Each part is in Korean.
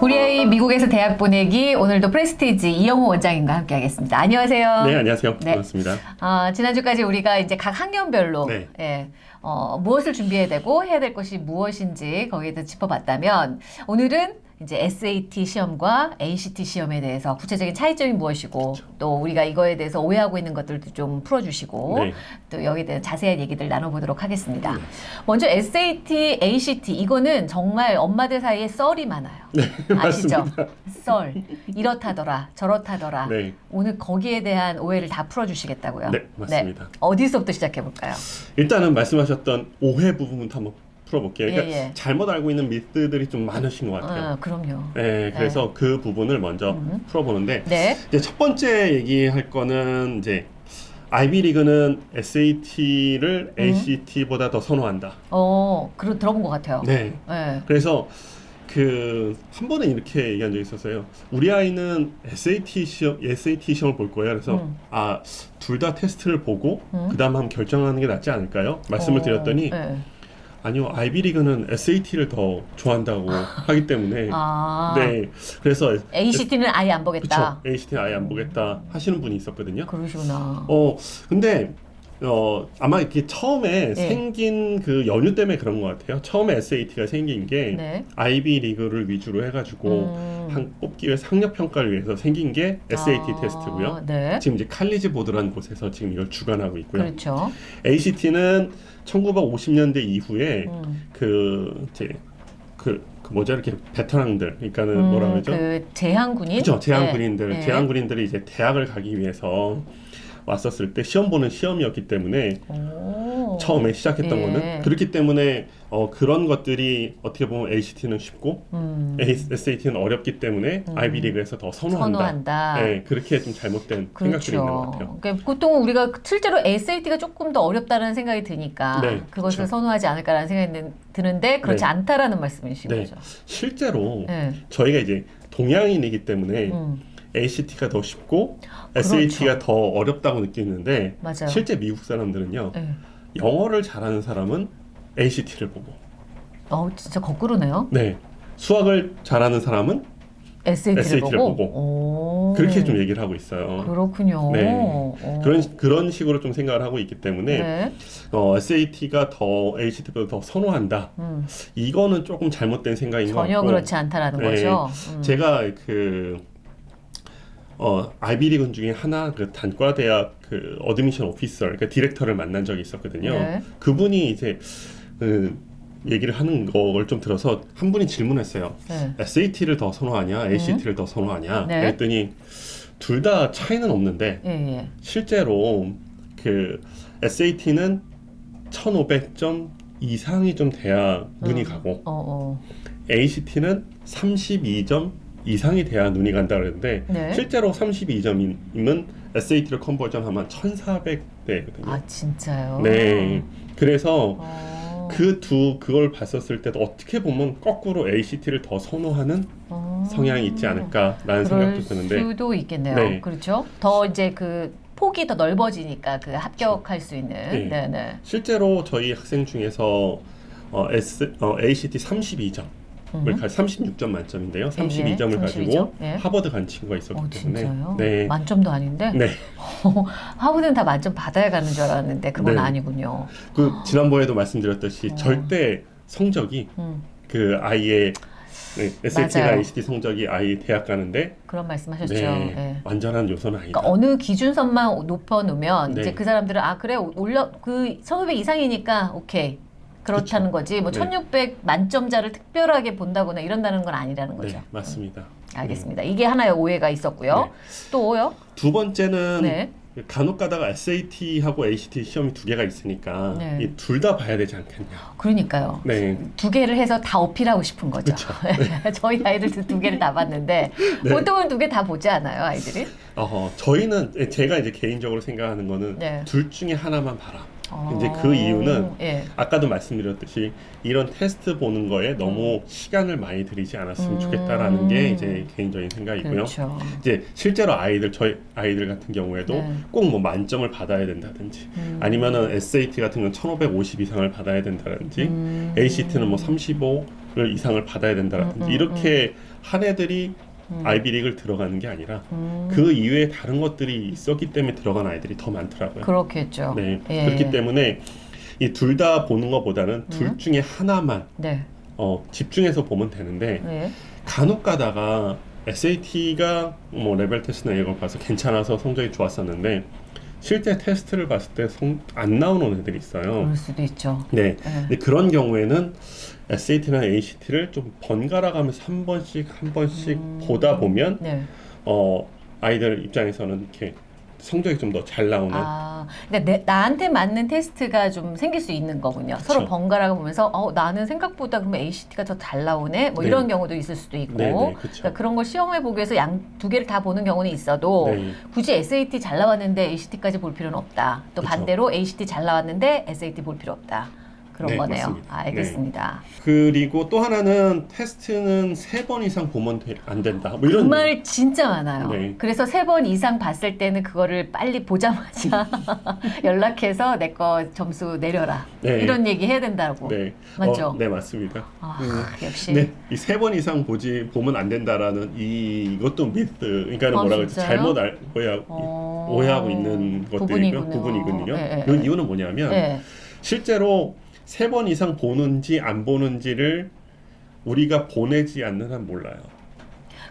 우리 아이 미국에서 대학 보내기 오늘도 프레스티지 이영호 원장님과 함께 하겠습니다. 안녕하세요. 네, 안녕하세요. 네. 반갑습니다. 어, 지난주까지 우리가 이제 각 학년별로 네. 예, 어, 무엇을 준비해야 되고 해야 될 것이 무엇인지 거기에 대해서 짚어봤다면 오늘은 이제 SAT 시험과 ACT 시험에 대해서 구체적인 차이점이 무엇이고 또 우리가 이거에 대해서 오해하고 있는 것들도 좀 풀어주시고 네. 또 여기에 대한 자세한 얘기들 나눠보도록 하겠습니다. 먼저 SAT, ACT 이거는 정말 엄마들 사이에 썰이 많아요. 아시죠? 썰 이렇다더라 저렇다더라. 네. 오늘 거기에 대한 오해를 다 풀어주시겠다고요? 네, 맞습니다. 어디서부터 시작해볼까요? 일단은 말씀하셨던 오해 부분부터 한번 풀어볼게요. 그러니까 예, 예. 잘못 알고 있는 미스들이 좀 많으신 것 같아요. 어, 그럼요. 네, 그래서 그 부분을 먼저 음. 풀어보는데 네. 이제 첫 번째 얘기할 거는 이제 아이비리그는 SAT를 음. ACT보다 더 선호한다. 어, 그런 들어본 것 같아요. 네. 네. 그래서 그 한 번은 이렇게 얘기한 적이 있었어요. 우리 아이는 SAT 시험 SAT 시험을 볼 거예요. 그래서 음. 아둘 다 테스트를 보고 음. 그다음 한번 결정하는 게 낫지 않을까요? 말씀을 어, 드렸더니 네. 아니요 아이비리그는 SAT를 더 좋아한다고 하기 때문에 아, 네 그래서 ACT는 아예 안 보겠다. 그쵸 ACT 아예 안 보겠다 하시는 분이 있었거든요. 그러시구나. 어 근데 어 아마 이렇게 처음에 네. 생긴 그 연유 때문에 그런 것 같아요. 처음에 SAT가 생긴 게 네. 아이비 리그를 위주로 해가지고 음. 한 뽑기 위해 학력 평가를 위해서 생긴 게 SAT 아, 테스트고요. 네. 지금 이제 칼리지 보드라는 곳에서 지금 이걸 주관하고 있고요. 그렇죠. ACT는 1950년대 이후에 음. 그 이제 그, 그 뭐죠 이렇게 베테랑들 그러니까는 음, 뭐라 그러죠? 그 제한군인. 그죠 제한 네. 군인들 네. 제한 군인들이 이제 대학을 가기 위해서 왔었을 때 시험 보는 시험이었기 때문에 오. 처음에 시작했던 예. 거는 그렇기 때문에 어, 그런 것들이 어떻게 보면 ACT는 쉽고 음. SAT는 어렵기 때문에 음. 아이비리그에서 더 선호한다. 선호한다. 네, 그렇게 좀 잘못된 생각들이 있는 것 같아요. 그러니까 보통 우리가 실제로 SAT가 조금 더 어렵다는 생각이 드니까 네, 그것을 그쵸. 선호하지 않을까라는 생각이 드- 드는데 그렇지 네. 않다라는 말씀이신 네. 거죠. 실제로 네. 저희가 이제 동양인이기 때문에 음, ACT가 더 쉽고 그렇죠. SAT가 더 어렵다고 느끼는데 맞아요. 실제 미국 사람들은요 네. 영어를 잘하는 사람은 ACT를 보고 어, 진짜 거꾸로네요. 네 수학을 잘하는 사람은 SAT를, SAT 를 보고. 보고. 오. 그렇게 좀 얘기를 하고 있어요. 그렇군요. 네. 어. 그런 그런 식으로 좀 생각을 하고 있기 때문에 네. 어, SAT가 더 ACT보다 더 선호한다. 음, 이거는 조금 잘못된 생각인 것 전혀 같고 그렇지 않다라는 네. 거죠. 음. 제가 그 어, 아이비리그 중에 하나 그 단과 대학 그 admission officer 그러니까 디렉터를 만난 적이 있었거든요. 네. 그분이 이제 그 얘기를 하는 걸 좀 들어서 한 분이 질문했어요. 네. SAT를 더 선호하냐, ACT를 더 선호하냐? 네. 그랬더니 둘 다 차이는 없는데 예, 예. 실제로 그 SAT는 1,500점 이상이 좀 돼야 눈이 음. 가고 어, 어. ACT는 32점 이상이 돼야 눈이 간다 그랬는데 네. 실제로 32점이면 SAT를 컨버전하면 1,400대거든요. 아, 진짜요? 네. 그래서 어. 그두 그걸 봤었을 때도 어떻게 보면 거꾸로 ACT를 더 선호하는 어. 성향이 있지 않을까라는 그럴 생각도 드는데 수도 있겠네요. 네. 그렇죠. 더 이제 그 폭이 더 넓어지니까 그 합격할 수 있는. 네. 네, 네. 실제로 저희 학생 중에서 어, S, 어, ACT 32점 음. 을가 36점 만점인데요. 32점을 예, 가지고 32점. 예. 하버드 간 친구가 있었기 어, 때문에 진짜요? 네. 만점도 아닌데? 네. 하버드는 다 만점 받아야 가는 줄 알았는데 그건 네. 아니군요. 그 지난번에도 말씀드렸듯이 어. 절대 성적이 음, 그 아이의 네, SAT나 맞아요. ACT 성적이 아이 대학 가는데 그런 말씀하셨죠. 네, 네. 완전한 요소는 아니다. 그러니까 어느 기준선만 높여 놓으면 네. 이제 그 사람들은 아 그래 올려 그 1500 이상이니까 오케이 그렇다는 거지 뭐 네. 1600 만점자를 특별하게 본다거나 이런다는 건 아니라는 거죠. 네, 맞습니다. 알겠습니다. 이게 하나의 오해가 있었고요. 네. 또요? 두 번째는 네. 간혹 가다가 SAT하고 ACT 시험이 두 개가 있으니까 네. 이둘 다 봐야 되지 않겠냐. 그러니까요. 네. 두 개를 해서 다 어필하고 싶은 거죠. 저희 아이들도 두 개를 다 봤는데 네. 보통은 두 개 다 보지 않아요, 아이들이? 어, 저희는 제가 이제 개인적으로 생각하는 거는 네. 둘 중에 하나만 봐라. 이제 그 이유는 예. 아까도 말씀드렸듯이 이런 테스트 보는 거에 너무 시간을 많이 들이지 않았으면 음. 좋겠다라는 게 이제 개인적인 생각이고요. 그렇죠. 이제 실제로 아이들 저희 아이들 같은 경우에도 네. 꼭뭐 만점을 받아야 된다든지 음. 아니면은 SAT 같은 건 1,550 이상을 받아야 된다든지 음. ACT는 뭐 35를 이상을 받아야 된다든지 음, 음, 이렇게 한 애들이 음. 아이비리그를 들어가는 게 아니라 음. 그 이외에 다른 것들이 있었기 때문에 들어간 아이들이 더 많더라고요. 그렇겠죠. 네. 예. 그렇기 때문에 이 둘 다 보는 것보다는 둘 음. 중에 하나만 네. 어, 집중해서 보면 되는데 네. 간혹 가다가 SAT가 뭐 레벨 테스트나 이런 걸 봐서 괜찮아서 성적이 좋았었는데 실제 테스트를 봤을 때 안 나오는 애들이 있어요. 그럴 수도 있죠. 네. 예. 근데 그런 경우에는 SAT나 ACT를 좀 번갈아 가면서 한 번씩 한 번씩 음. 보다 보면 네. 어 아이들 입장에서는 이렇게 성적이 좀 더 잘 나오는 아, 그러니까 내, 나한테 맞는 테스트가 좀 생길 수 있는 거군요. 서로 그쵸. 번갈아 보면서 어, 나는 생각보다 그러면 ACT가 더 잘 나오네. 뭐 네. 이런 경우도 있을 수도 있고. 네, 네. 그러니까 그런 걸 시험해 보기 위해서 양 두 개를 다 보는 경우는 있어도 네. 굳이 SAT 잘 나왔는데 ACT까지 볼 필요는 없다. 또 그쵸. 반대로 ACT 잘 나왔는데 SAT 볼 필요 없다. 그런 네, 거네요. 맞습니다. 알겠습니다. 그리고 또 하나는 테스트는 세 번 이상 보면 돼- 안 된다. 뭐 이런 그말 진짜 많아요. 네. 그래서 세 번 이상 봤을 때는 그거를 빨리 보자마자 연락해서 내 거 점수 내려라. 네. 이런 얘기 해야 된다고. 네. 맞죠? 어, 네, 맞습니다. 아, 음. 역시. 네, 이 세 번 이상 보지 보면 안 된다라는 이 이것도 미스. 그러니까 아, 뭐라 그러지? 잘못 알, 오해하, 어, 오해하고 있는 것들이고요. 부분이군요. 부분이거든요. 예, 예, 그 예. 이유는 뭐냐면 예. 실제로 세 번 이상 보는지 안 보는지를 우리가 보내지 않는 한 몰라요.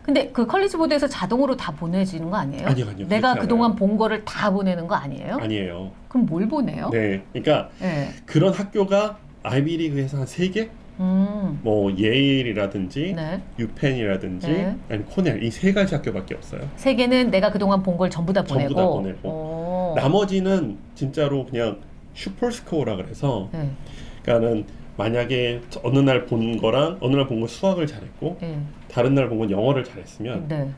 근데 그 컬리지 보드에서 자동으로 다 보내지는 거 아니에요? 아니요, 아니요. 내가 그동안. 본 거를 다 보내는 거 아니에요? 아니에요. 그럼 뭘 보내요? 네, 그러니까 예. 그런 학교가 아이비리그에서 한세 개, 음. 뭐 예일이라든지 네. 유펜이라든지 네. 아니 코넬 이 세 가지 학교밖에 없어요. 세 개는 내가 그동안 본 걸 전부 다 전부 보내고. 다 보내고. 오. 나머지는 진짜로 그냥 superscore라 그래서 네. 그러니까는 만약에 어느 날 본 거랑 어느 날본거 수학을 잘했고 네. 다른 날 본 건 영어를 잘했으면 네.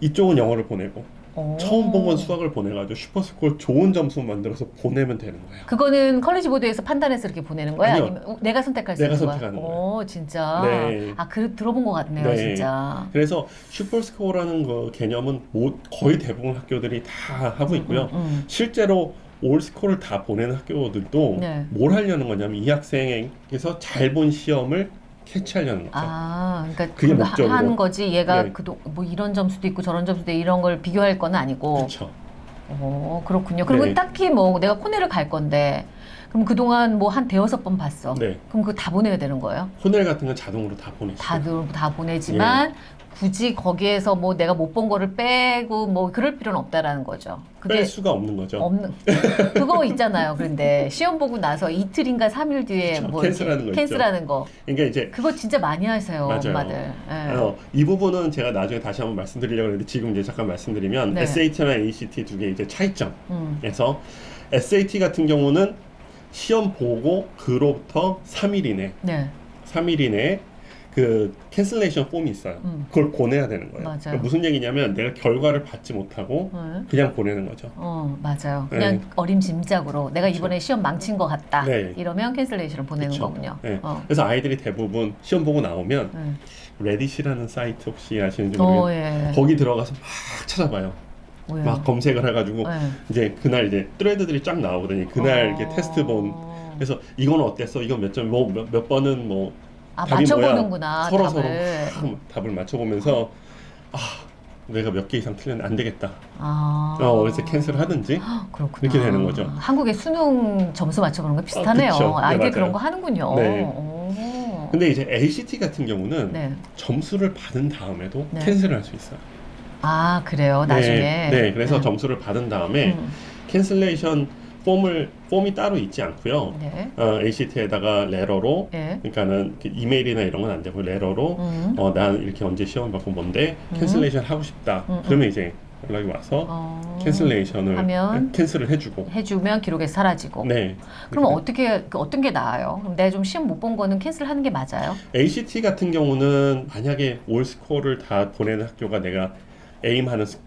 이쪽은 영어를 보내고 오. 처음 본 건 수학을 보내가지고 superscore 좋은 점수 만들어서 보내면 되는 거예요. 그거는 College Board에서 판단해서 이렇게 보내는 거야? 아니요. 아니면 어, 내가 선택할 수 내가 있는 거야? 선택하는 오, 진짜. 네. 아, 그 들어본 것 같네요, 네. 진짜. 그래서 superscore라는 거 개념은 모, 거의 대부분 학교들이 다 하고 있고요. 음, 음. 실제로 올 스코어를 다 보내는 학교들도 네. 뭘 하려는 거냐면 이 학생에게서 잘 본 시험을 캐치하려는 거죠. 아, 그러니까 그게 목적으로. 하는 거지. 얘가 네. 그동 뭐 이런 점수도 있고 저런 점수도 이런 걸 비교할 건 아니고. 그렇죠. 오, 그렇군요. 그러면 네. 딱히 뭐 내가 코넬을 갈 건데 그럼 그동안 뭐 한 대여섯 번 봤어. 네. 그럼 그거 다 보내야 되는 거예요? 호넬 같은 건 자동으로 다 보내죠. 다들 다 보내지만 예. 굳이 거기에서 뭐 내가 못 본 거를 빼고 뭐 그럴 필요는 없다라는 거죠. 뺄 수가 없는 거죠. 없는 그거 있잖아요. 그런데 시험 보고 나서 이틀인가 삼일 뒤에 그쵸, 뭐 cancel하는 거. cancel하는 거 그러니까 이제 그거 진짜 많이 하세요 맞아요. 엄마들. 예. 어, 이 부분은 제가 나중에 다시 한번 말씀드리려고 했는데 지금 이제 잠깐 말씀드리면 네. SAT나 ACT 두 개 이제 차이점에서 음. SAT 같은 경우는 시험 보고 그로부터 3일 이내, 네. 3일 이내에 그 cancellation form이 있어요. 음. 그걸 보내야 되는 거예요. 그러니까 무슨 얘기냐면 내가 결과를 받지 못하고 네. 그냥 보내는 거죠. 어 맞아요. 그냥 네. 어림짐작으로 내가 이번에 시험 망친 것 같다. 네. 이러면 cancellation을 보내는 그쵸. 거군요. 네. 어. 그래서 아이들이 대부분 시험 보고 나오면 네. Reddit이라는 사이트 혹시 아시는지 모르겠는데 어, 예. 거기 들어가서 막 찾아봐요. 뭐예요? 막 검색을 해가지고 네. 이제 그날 이제 thread들이 쫙 나오거든요. 그날 어. 이렇게 테스트 본 그래서 이건 어땠어? 이건 몇 점? 뭐몇 몇 번은 뭐 아 답이 맞춰보는구나 서로 답을. 서로 막 답을 맞춰보면서 아 내가 몇 개 이상 틀렸는데 안 되겠다. 아. 어 그래서 cancel 하든지 그렇구나. 이렇게 되는 거죠. 한국의 수능 점수 맞춰보는 거 비슷하네요. 아, 그쵸. 네, 아이들 맞아요. 그런 거 하는군요. 네. 오. 근데 이제 ACT 같은 경우는 네. 점수를 받은 다음에도 네. cancel을 할 수 있어요. 아 그래요. 나중에. 네, 네, 그래서 네. 점수를 받은 다음에 음. cancellation form을 form이 따로 있지 않고요. 네. 어, ACT에다가 레러로 네. 그러니까는 그 이메일이나 이런 건 안 되고 letter로 음. 어, 난 이렇게 언제 시험 받고 뭔데 음. cancellation 하고 싶다. 음, 음. 그러면 이제 연락이 와서 어. cancellation을 하면 cancel을 해주고. 해주면 기록에서 사라지고. 네. 그럼 그렇게 어떻게 그 어떤 게 나아요? 그럼 내가 좀 시험 못 본 거는 cancel하는 게 맞아요? ACT 같은 경우는 만약에 all score를 다 보내는 학교가 내가 aim하는 스-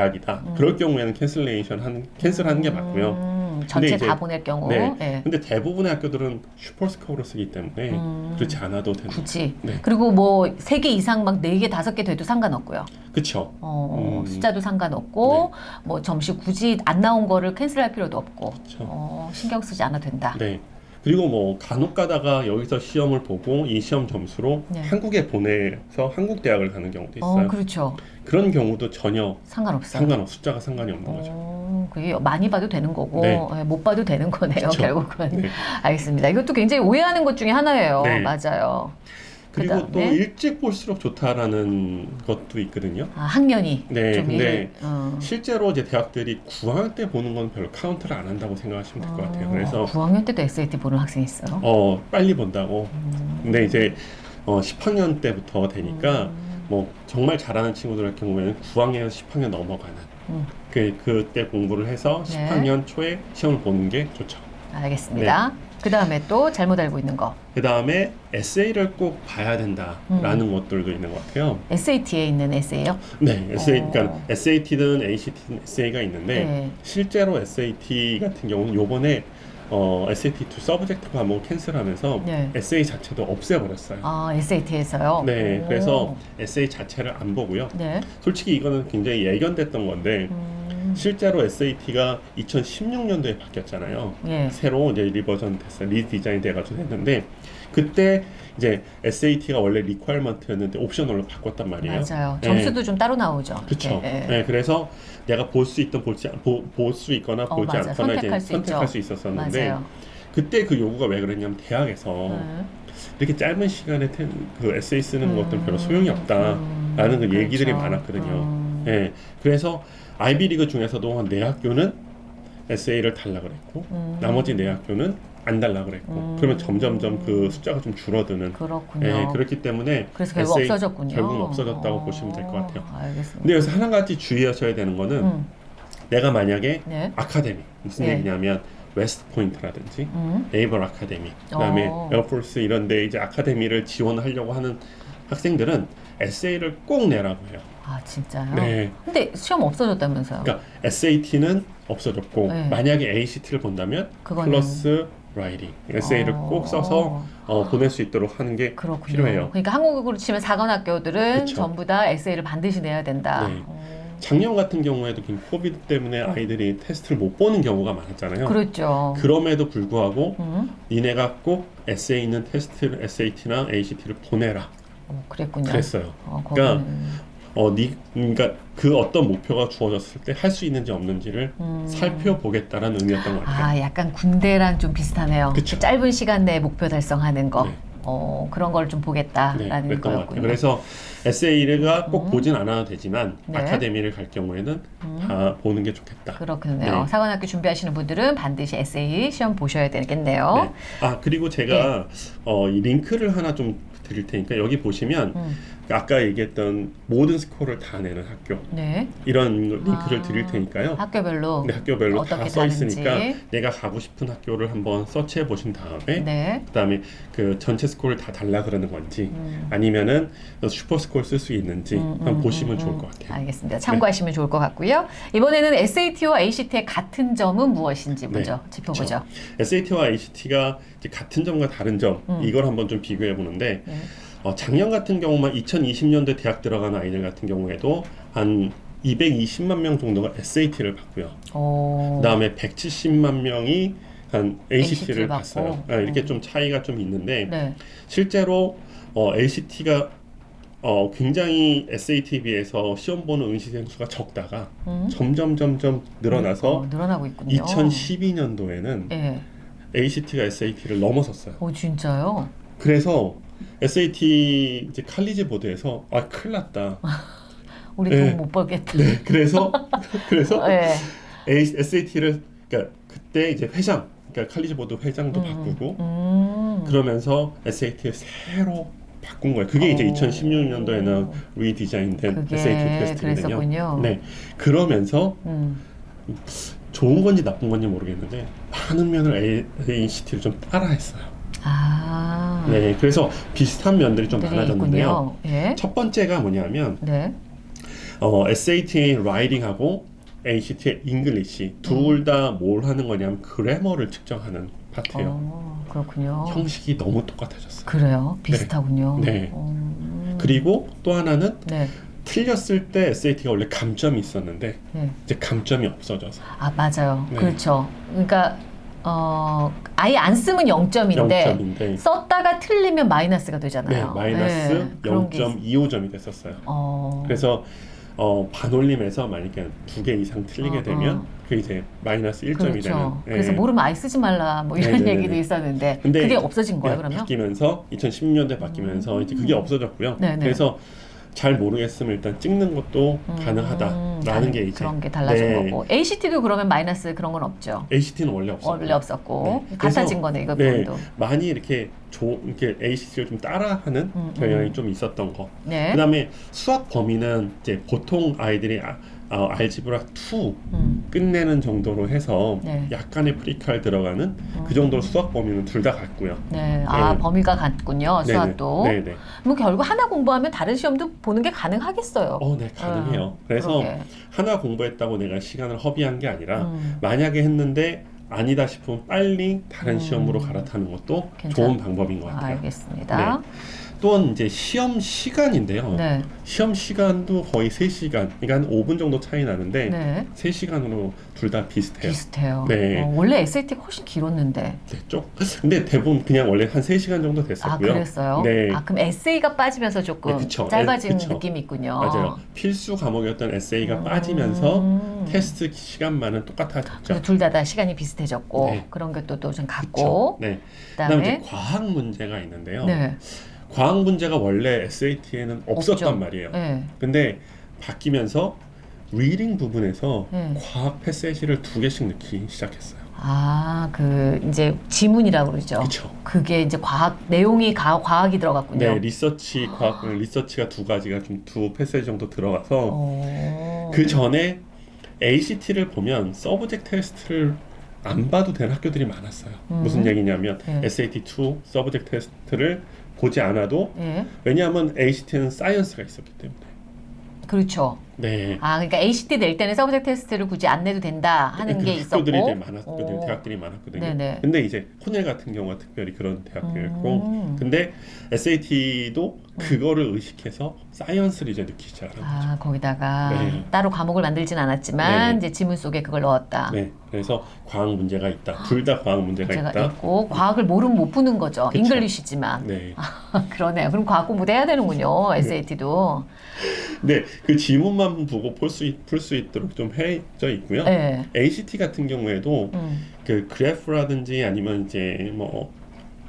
대학이다. 음. 그럴 경우에는 cancellation 한 cancel하는 게 맞고요. 음, 전체 다 보낼 경우 네. 예. 근데 대부분의 학교들은 superscore로 쓰기 때문에 음. 그렇지 않아도 되는. 굳이 네. 그리고 뭐 세 개 이상 막 네 개 다섯 개 돼도 상관없고요. 그렇죠. 어, 음. 숫자도 상관없고 뭐 점심 굳이 안 나온 거를 캔슬할 필요도 없고. 어, 신경 쓰지 않아도 된다. 네. 그리고 뭐 간혹 가다가 여기서 시험을 보고 이 시험 점수로 네. 한국에 보내서 한국 대학을 가는 경우도 있어요. 어, 그렇죠. 그런 경우도 전혀 상관없어. 상관없 숫자가 상관이 없는 거죠. 어, 그게 많이 봐도 되는 거고 네. 예, 못 봐도 되는 거네요 그쵸. 결국은 네. 알겠습니다 이것도 굉장히 오해하는 것 중에 하나예요 네. 맞아요 그리고 또 그다음에? 일찍 볼수록 좋다라는 것도 있거든요. 아, 학년이 네, 좀 근데 어. 실제로 이제 대학들이 9학년 때 보는 건 별로 카운트를 안 한다고 생각하시면 될것 같아요. 어, 그래서 9학년 때도 SAT 보는 학생이 있어요 어 빨리 본다고. 음. 근데 이제 어 10학년 때부터 되니까 음. 뭐 정말 잘하는 친구들 같은 경우에는 9학년에서 10학년 넘어가는 음. 그 그때 공부를 해서 네. 10학년 초에 시험을 보는 게 좋죠. 알겠습니다 네. 그 다음에 또 잘못 알고 있는 거 그 다음에 에세이를 꼭 봐야 된다라는 음. 것들도 있는 것 같아요. SAT에 있는 에세이요 네, 에세이, 어. 그러니까 SAT든 ACT든 에세이가 있는데 네. 실제로 SAT 같은 경우는 요번에 어, SAT 2 subject 과목을 cancel하면서 네. 에세이 자체도 없애버렸어요. 아 SAT에서요 네, 그래서 에세이 자체를 안 보고요. 네 솔직히 이거는 굉장히 예견됐던 건데 음. 실제로 SAT가 2016년도에 바뀌었잖아요. 예. 새로 이제 리버전 됐어요. 리디자인 돼가지고 됐는데 그때 이제 SAT가 원래 리퀘어먼트였는데 옵셔널로 바꿨단 말이에요. 맞아요 네. 점수도 좀 따로 나오죠 그렇죠. 예, 예. 네, 그래서 내가 볼 수 있던 볼지 볼수 있거나 어, 보지 맞아. 않거나 선택할 이제 수 선택할 있죠. 수 있었었는데 맞아요 그때 그 요구가 왜 그랬냐면 대학에서 네. 이렇게 짧은 시간에 테- 그 에세이 쓰는 음. 것들은 별로 소용이 없다라는 음, 그 얘기들이 그렇죠. 많았거든요. 음. 예, 그래서 아이비리그 중에서도 한 네 학교는 에세이를 달라 그랬고 음. 나머지 네 학교는 안 달라 그랬고 음. 그러면 점점점 그 숫자가 좀 줄어드는 그렇군요. 예, 그렇기 때문에 그래서 결국 없어졌군요. 결국은 없어졌다고 어, 보시면 될 것 같아요. 알겠습니다. 근데 여기서 한 가지 주의하셔야 되는 거는 음, 내가 만약에 네. 아카데미 무슨 네. 얘기냐면 West Point라든지 음, Naval Academy 그다음에 어. Air Force 이런 데 이제 아카데미를 지원하려고 하는 학생들은 에세이를 꼭 내라고 해요. 아 진짜요? 네. 근데 시험 없어졌다면서요? 그러니까 SAT는 없어졌고 네. 만약에 ACT를 본다면 그거는- plus writing 에세이를 어. 꼭 써서 어, 보낼 수 있도록 하는 게 그렇군요. 필요해요. 그러니까 한국으로 치면 사관 학교들은 그쵸. 전부 다 에세이를 반드시 내야 된다. 네. 어, 작년 같은 경우에도 그 COVID 때문에 아이들이 테스트를 못 보는 경우가 많았잖아요. 그렇죠. 그럼에도 불구하고 음, 니네가 꼭 에세이 있는 테스트를 SAT나 ACT를 보내라 어, 그랬군요. 그랬어요. 어, 그러니까 어, 니, 그러니까 그 어떤 목표가 주어졌을 때 할 수 있는지 없는지를 음. 살펴보겠다라는 의미였던 것 같아요. 아 약간 군대랑 좀 비슷하네요. 그쵸. 짧은 시간 내에 목표 달성하는 거. 네. 어, 그런 걸좀 네, 보겠다라는 같아요. 거였군요. 그래서 에세이가 꼭 음. 보진 않아도 되지만 네. 아카데미를 갈 경우에는 음. 다 보는 게 좋겠다. 그렇군요. 네. 사관학교 준비하시는 분들은 반드시 에세이 시험 보셔야 되겠네요. 네. 아 그리고 제가 어, 이 링크를 하나 좀 드릴 테니까 여기 보시면 음, 아까 얘기했던 모든 스코어를 다 내는 학교 네. 이런 링크를 아, 드릴 테니까요. 학교별로. 네, 학교별로 다 써 있으니까. 내가 가고 싶은 학교를 한번 서치해 보신 다음에 네. 그다음에 그 전체 스코어를 다 달라 그러는 건지 음. 아니면은 super score를 쓸수 있는지 음, 한번 음, 보시면 음, 좋을 음. 것 같아요. 알겠습니다. 참고하시면 좋을 것 같고요. 이번에는 SAT와 ACT의 같은 점은 무엇인지 먼저 짚어보죠. SAT와 ACT가 같은 점과 다른 점 음. 이걸 한번 좀 비교해 보는데 네. 어, 작년 같은 경우만 2020년도에 대학 들어가는 아이들 같은 경우에도 한 220만 명 정도가 SAT를 봤고요. 오. 그다음에 170만 명이 한 ACT 를 ACT를 받고. 봤어요. 아, 이렇게 음. 좀 차이가 좀 있는데 네. 실제로 어, ACT가 어, 굉장히 SAT에 비해서 시험 보는 응시생 수가 적다가 음. 점점 점점 늘어나서 어, 늘어나고 있군요. 2012년도에는 예. ACT가 SAT를 넘어섰어요. 오 진짜요? 그래서 SAT 이제 칼리지 보드에서 아 큰일 났다. 우리 네. 돈못 벌겠다. 네, 그래서 그래서 예. SAT를 그러니까 그때 이제 회장, 그러니까 칼리지 보드 회장도 음, 바꾸고 음. 그러면서 SAT를 새로 바꾼 거예요. 그게 이제 오. 2016년도에는 리디자인된 그게 SAT 테스트거든요. 네, 그러면서 음. 좋은 건지 나쁜 건지 모르겠는데 많은 면을 ACT를 좀 따라했어요. 아. 네, 그래서 비슷한 면들이 좀 들이 많아졌는데요. 예. 첫 번째가 뭐냐면 네. 어, SAT writing하고 ACT의 English 둘 다 뭘 하는 거냐면 grammar를 측정하는 파트예요. 어, 그렇군요. 형식이 너무 똑같아졌어요. 그래요. 비슷하군요. 네. 음, 그리고 또 하나는 네. 틀렸을 때 SAT가 원래 감점이 있었는데 네. 이제 감점이 없어져서 아 맞아요. 네. 그렇죠. 그러니까 어 아예 안 쓰면 0점인데 0점인데 썼다가 틀리면 마이너스가 네, 되잖아요. 마이너스 네, 게 있- 0.25점이 됐었어요. 어, 그래서 어, 반올림에서 만약에 두 개 이상 틀리게 어, 되면 어. 그 이제 마이너스 1점이 그렇죠. 되는. 그래서 예. 모르면 아예 쓰지 말라 뭐 이런 네네네네. 얘기도 있었는데 근데 그게 없어진 거예요 예, 그러면? 바뀌면서 2016년도에 바뀌면서 이제 그게 없어졌고요. 네네. 그래서 잘 모르겠으면 일단 찍는 것도 음, 가능하다라는 다른- 게 이제 그런 게 달라진 네. 거고 ACT도 그러면 마이너스 그런 건 없죠. ACT는 원래 없었고 원래 없었고 네. 같아진 거네 이거 네, 부분도. 많이 이렇게 조, 이렇게 ACT를 좀 따라하는 음, 경향이 음. 좀 있었던 거. 네. 그다음에 수학 범위는 이제 보통 아이들이 아, 어, 알지브라 2 음, 끝내는 정도로 해서 네. 약간의 프리칼 들어가는 그 정도 수학 범위는 둘 다 같고요. 네. 아 네. 범위가 같군요 네네. 수학도. 네네. 뭐 결국 하나 공부하면 다른 시험도 보는 게 가능하겠어요. 어, 네 가능해요. 음, 그래서 그러게. 하나 공부했다고 내가 시간을 허비한 게 아니라 음. 만약에 했는데 아니다 싶으면 빨리 다른 음. 시험으로 갈아타는 것도 괜찮- 좋은 방법인 것 같아요. 알겠습니다. 또 이제 시험 시간인데요. 네. 시험 시간도 거의 3시간, 그러니까 한 5분 정도 차이 나는데 네. 3시간으로 둘 다 비슷해요. 비슷해요. 네. 어, 원래 SAT가 훨씬 길었는데. 네, 쪽. 근데 대부분 그냥 원래 한 3시간 정도 아, 됐었고요. 그랬어요? 네. 아, 그럼 에세이가 빠지면서 조금 네, 그쵸. 짧아진 에, 그쵸. 느낌이 있군요. 맞아요. 필수 과목이었던 에세이가 음. 빠지면서 테스트 시간만은 똑같아졌죠. 둘다 다 시간이 비슷해졌고 네. 그런 게또좀 그쵸? 같고 네. 그다음에 그다음에 과학 문제가 있는데요. 네. 과학 문제가 원래 SAT에는 없었던 없죠. 말이에요. 네. 근데 바뀌면서 reading 부분에서 네. 과학 passage를 두 개씩 넣기 시작했어요. 아, 그 이제 지문이라고 그러죠. 그렇죠. 그게 이제 과학 내용이 가, 과학이 들어갔군요. 네, 리서치 과학 리서치가 두 가지가 좀 두 passage 정도 들어가서 어. 그 전에 ACT를 보면 subject test를 안 봐도 되는 학교들이 많았어요. 음. 무슨 얘기냐면 네. SAT2 subject test를 보지 않아도 예. 왜냐하면 ACT는 science가 있었기 때문에. 그렇죠. 네. 아, 그러니까 ACT 낼 때는 subject test를 굳이 안 내도 된다 하는 그 게 있었고. 학교들이 많았거든요. 어. 대학들이 많았거든요. 네네. 근데 이제 코넬 같은 경우가 특별히 그런 대학교였고, 음. 근데 SAT도 그거를 의식해서 science를 이제 넣기 거죠. 아, 거기다가 네. 따로 과목을 만들진 않았지만 네. 이제 지문 속에 그걸 넣었다. 네, 그래서 과학 문제가 있다. 둘 다 과학 문제가 문제가 있다. 있고 과학을 모르면 못 푸는 거죠. 그쵸. English지만. 네. 그러네요. 그럼 과학 공부도 해야 되는군요. SAT도. 네, 그 지문만 보고 풀수 풀수 있도록 좀 해져 있고요. 네. ACT 같은 경우에도 음. 그 그래프라든지 아니면 이제 뭐,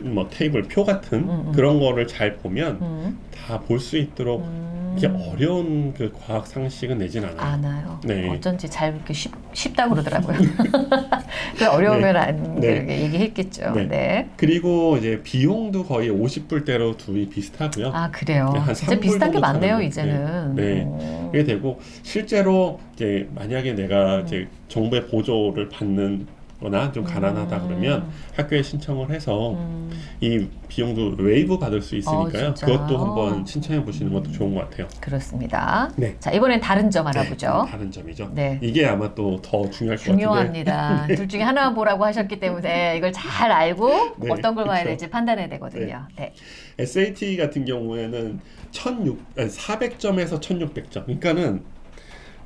뭐 테이블 표 같은 음, 음. 그런 거를 잘 보면 음. 다볼 수 있도록 음. 이렇게 어려운 그 과학 상식은 내진 않아요. 아나요. 네. 어쩐지 잘 그렇게 쉽, 쉽다고 그러더라고요. 그 어려우면 안 네. 그렇게 얘기했겠죠. 네. 네. 그리고 이제 비용도 거의 50불대로 둘이 비슷하고요. 아 그래요. 네, 한 진짜 비슷한 게 많네요 이제는. 네. 오. 그게 되고 실제로 이제 만약에 내가 음. 이제 정부의 보조를 받는 거나 좀 가난하다 그러면 학교에 신청을 해서 음. 이 비용도 waive 받을 수 있으니까요. 어? 그것도 한번 신청해 보시는 것도 좋은 것 같아요. 그렇습니다. 네. 자 이번엔 다른 점 네, 알아보죠. 다른 점이죠. 네. 이게 아마 또 더 중요할 것 같은데. 중요합니다. 둘 중에 하나만 보라고 하셨기 때문에 이걸 잘 알고 네, 어떤 걸 봐야. 될지 판단해야 되거든요. 네. SAT 같은 경우에는 1600, 400점에서 1600점. 그러니까는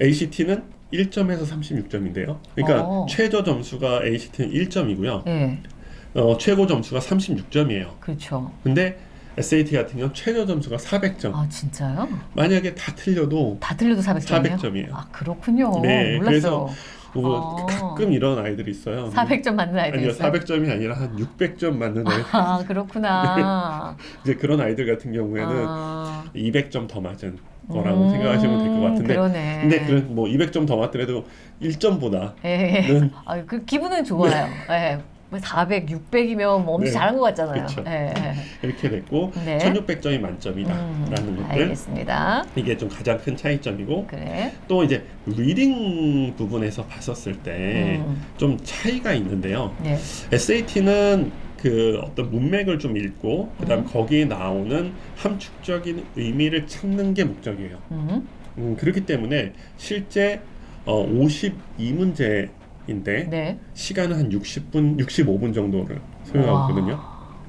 ACT는 1점에서 36점인데요. 그러니까 어. 최저 점수가 ACT는 1점이고요. 네. 어, 최고 점수가 36점이에요. 그렇죠. 근데 SAT 같은 경우는 최저 점수가 400점. 아 진짜요? 만약에 다 틀려도 다 틀려도 400점이에요? 400점이에요. 아 그렇군요. 네, 몰랐어요. 뭐 어. 가끔 이런 아이들이 있어요. 400점 맞는 아이들 아니요, 있어요? 400점이 아니라 한 600점 맞는 아이. 아 그렇구나. 이제 그런 아이들 같은 경우에는 아. 200점 더 맞은 거라고 음, 생각하시면 될 것 같은데. 그러네. 근데 그런 뭐 200점 더 맞더라도 1점보다 예. 는 아, 그 기분은 좋아요. 예. 뭐 400, 600이면 뭐 엄청 네. 잘한 것 같잖아요. 예. 예. 이렇게 됐고 네. 1600점이 만점이다라는 음, 것들 알겠습니다. 이게 좀 가장 큰 차이점이고 그래. 또 이제 reading 부분에서 봤었을 때좀 음, 차이가 있는데요. 네. SAT는 그 어떤 문맥을 좀 읽고 그다음 음. 거기에 나오는 함축적인 의미를 찾는 게 목적이에요. 음, 음, 그렇기 때문에 실제 어, 52문제인데 네. 시간은 한 60분, 65분 정도를 소요하거든요.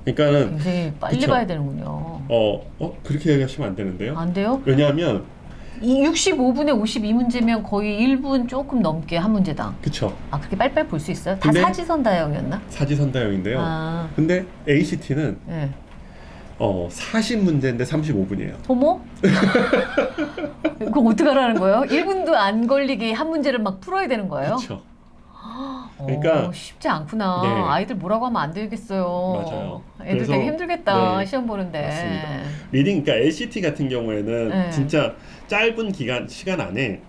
그러니까는 굉장히 빨리 그쵸. 봐야 되는군요. 어, 어 그렇게 얘기하시면 안 되는데요. 안 돼요? 왜냐하면 이 65분에 52문제면 거의 1분 조금 넘게 한 문제당. 그쵸 아 그렇게 빨리빨리 볼수 있어요? 다 근데- 사지선 다형이었나? 사지선 다형인데요. 아, 근데 ACT는 네. 어, 40문제인데 35분이에요. 어머? 그럼 어떡하라는 거예요? 1분도 안 걸리게 한 문제를 막 풀어야 되는 거예요? 그렇죠. 그러니까- 어, 쉽지 않구나. 네. 아이들 뭐라고 하면 안 되겠어요. 맞아요. 애들 그래서- 되게 힘들겠다. 네. 시험 보는데. 맞습니다. reading 그러니까 ACT 같은 경우에는 네. 진짜 짧은 기간 시간 안에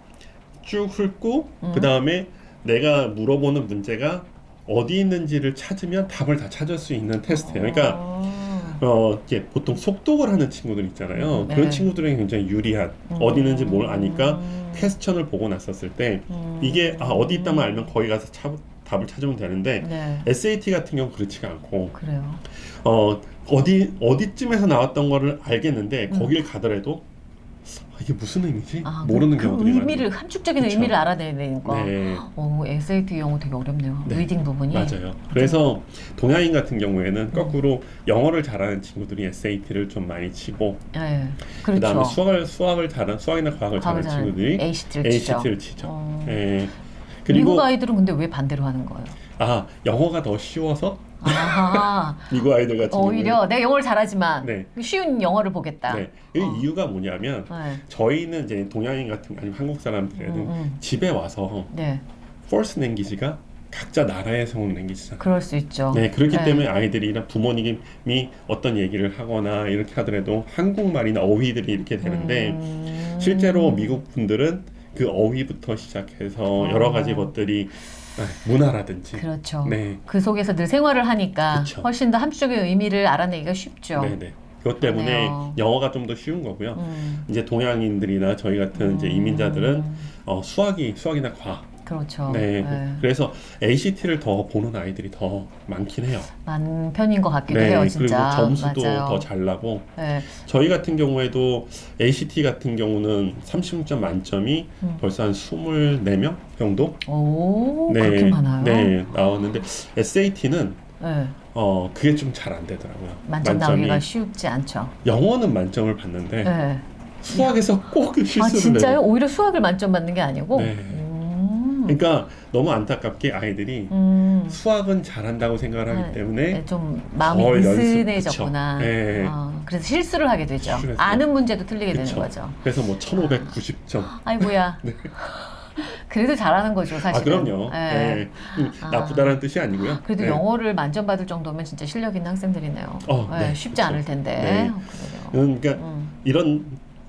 쭉 훑고 음. 그 다음에 내가 물어보는 문제가 어디 있는지를 찾으면 답을 다 찾을 수 있는 테스트예요. 그러니까 어. 어 이게 보통 속독을 하는 친구들 있잖아요. 음, 네. 그런 친구들은 굉장히 유리한 음. 어디 있는지 뭘 아니까 음. 퀘스천을 보고 났었을 때 음. 이게 아 어디 있다만 알면 거기 가서 차- 답을 찾으면 되는데 네. SAT 같은 경우 그렇지가 않고 그래요. 어 어디 어디쯤에서 나왔던 거를 알겠는데 음. 거길 가더라도 아, 이게 무슨 의미지 아, 모르는 그, 경우들이 그 의미를 함축적인 그쵸. 의미를 알아내야 되니까. 많아요. 네 어, SAT 영어 되게 어렵네요. 네. reading 부분이. 맞아요. 그래서 동양인 같은 음. 경우에는 거꾸로 영어를 잘하는 친구들이 SAT를 좀 많이 치고 네. 그 그렇죠. 다음에 수학을 수학을 잘하는 수학이나 과학을 과학을 잘하는 친구들이 ACT를 치죠. ACT를 치죠. 어. 예. 미국 그리고 아이들은 근데 왜 반대로 하는 거예요? 아 영어가 더 쉬워서. 미국 아이들 같은 오히려 내가 영어를 잘하지만 네. 쉬운 영어를 보겠다. 네. 이 어. 이유가 뭐냐면 네. 저희는 이제 동양인 같은 아니면 한국 사람들에는 음, 음. 집에 와서 네. first language가 각자 나라에서 온 랭귀지잖아요. 그럴 수 있죠. 네, 그렇기 네. 때문에 아이들이나 부모님이 어떤 얘기를 하거나 이렇게 하더라도 한국말이나 어휘들이 이렇게 되는데 음. 실제로 미국 분들은 그 어휘부터 시작해서 어. 여러 가지 것들이 아, 문화라든지 그렇죠. 네, 그 속에서 늘 생활을 하니까 그쵸. 훨씬 더 함축적인 의미를 알아내기가 쉽죠. 네, 네. 그것 때문에 그러네요. 영어가 좀 더 쉬운 거고요. 음. 이제 동양인들이나 저희 같은 이제 이민자들은 음. 어, 수학이 수학이나 과학 그렇죠. 네, 네. 그래서 ACT를 더 보는 아이들이 더 많긴 해요. 많은 편인 것 같기도 네, 해요, 그리고 진짜. 점수도 맞아요. 더 잘 나고 네. 저희 같은 경우에도 ACT 같은 경우는 30점 만점이 음. 벌써 한 24명 정도 오, 그렇게 많아요. 네, 나왔는데 SAT는 네. 어 그게 좀 잘 안 되더라고요. 만점 나오기가 쉽지 않죠. 영어는 만점을 받는데 네. 수학에서 꼭 실수를 아 진짜요? 해요. 오히려 수학을 만점 받는 게 아니고. 네. 음. 그러니까 너무 안타깝게 아이들이 음. 수학은 잘한다고 생각을 하기 네, 때문에 네, 좀 마음이 느슨해졌구나. 네. 어, 그래서 실수를 하게 되죠. 실수를 해서. 아는 문제도 틀리게 그쵸. 되는 거죠. 그래서 뭐 1590점 아이고야. 그래도 잘하는 거죠, 사실은. 아 그럼요. 네. 네. 음, 아. 나쁘다는 뜻이 아니고요. 그래도 네. 영어를 만점 받을 정도면 진짜 실력 있는 학생들이네요. 어, 네, 네, 쉽지 그쵸. 않을 텐데. 네. 어. 음, 그러니까 음. 이런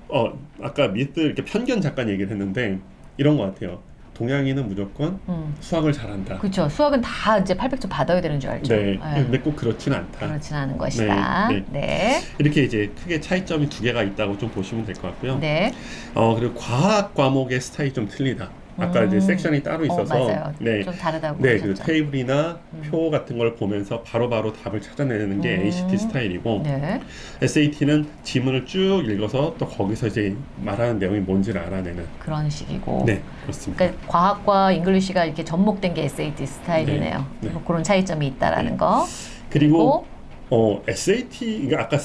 어 아까 미스 이렇게 편견 잠깐 얘기를 했는데 이런 것 같아요. 동양인은 무조건 음. 수학을 잘한다. 그렇죠. 수학은 다 이제 800점 받아야 되는 줄 알죠. 네. 근데 꼭 그렇지는 않다. 그렇진 않은 것이다. 네, 네. 이렇게 이제 크게 차이점이 두 개가 있다고 좀 보시면 될 것 같고요. 네. 어 그리고 과학 과목의 스타일이 좀 틀리다. 아까 음. 이제 섹션이 따로 있어서 어. 네. 좀 다르다고 네, 그. 테이블이나 음. 표 같은 걸 보면서 바로 바로 답을 찾아내는 게 음. ACT 스타일이고 네. SAT는 지문을 쭉 읽어서 또 거기서 이제 말하는 내용이 뭔지를 알아내는 그런 식이고. 네 그렇습니다. 그러니까 과학과 English가 이렇게 접목된 게 SAT 스타일이네요. 네, 네. 뭐 그런 차이점이 있다라는 네. 거. 그리고 어 SAT 그러니까 아까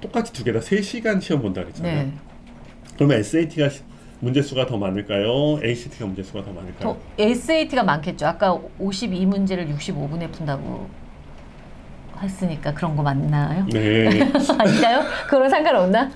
똑같이 두 개다 3시간 시험 본다 그랬잖아요. 네. 그러면 SAT가 문제 수가 더 많을까요? ACT가 문제 수가 더 많을까요? 더 SAT가 많겠죠. 아까 52문제를 65분에 푼다고 했으니까 그런 거 맞나요? 네. 아닌가요? 그런 상관없나?